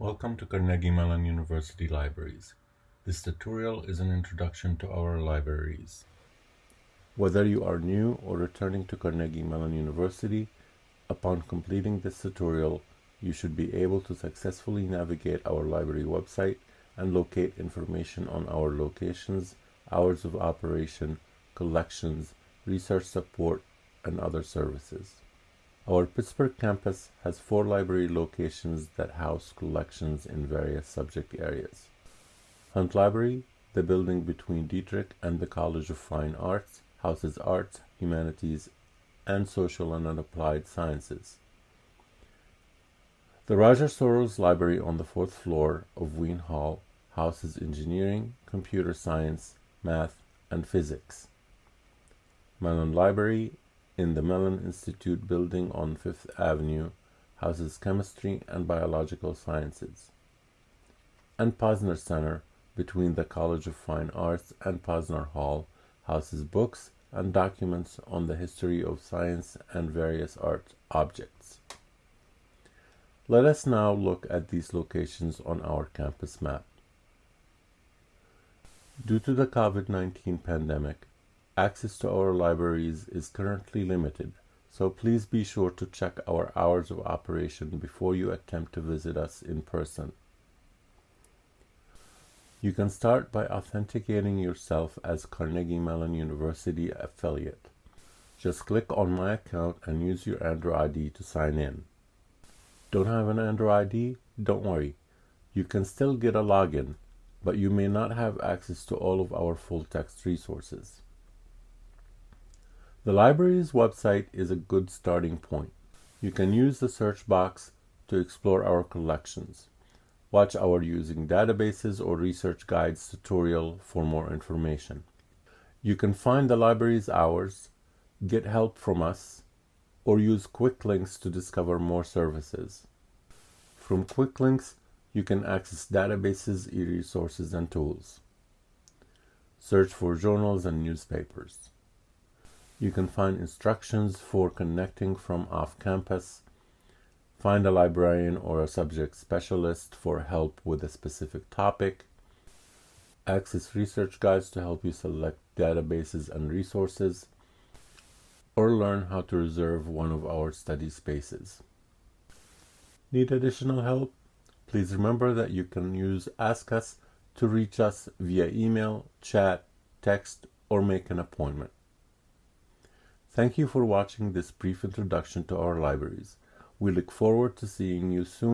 Welcome to Carnegie Mellon University Libraries. This tutorial is an introduction to our libraries. Whether you are new or returning to Carnegie Mellon University, upon completing this tutorial, you should be able to successfully navigate our library website and locate information on our locations, hours of operation, collections, research support, and other services. Our Pittsburgh campus has four library locations that house collections in various subject areas. Hunt Library, the building between Dietrich and the College of Fine Arts, houses arts, humanities, and social and applied sciences. The Roger Sorrells Library on the fourth floor of Wean Hall houses engineering, computer science, math, and physics. Mellon Library in the Mellon Institute building on Fifth Avenue houses chemistry and biological sciences. And Posner Center between the College of Fine Arts and Posner Hall houses books and documents on the history of science and various art objects. Let us now look at these locations on our campus map. Due to the COVID-19 pandemic, Access to our libraries is currently limited, so please be sure to check our hours of operation before you attempt to visit us in person. You can start by authenticating yourself as Carnegie Mellon University affiliate. Just click on My Account and use your Andrew ID to sign in. Don't have an Andrew ID? Don't worry. You can still get a login, but you may not have access to all of our full text resources. The library's website is a good starting point. You can use the search box to explore our collections. Watch our Using Databases or Research Guides tutorial for more information. You can find the library's hours, get help from us, or use quick links to discover more services. From quick links, you can access databases, e-resources, and tools. Search for journals and newspapers. You can find instructions for connecting from off-campus, find a librarian or a subject specialist for help with a specific topic, access research guides to help you select databases and resources, or learn how to reserve one of our study spaces. Need additional help? Please remember that you can use Ask Us to reach us via email, chat, text, or make an appointment. Thank you for watching this brief introduction to our libraries. We look forward to seeing you soon.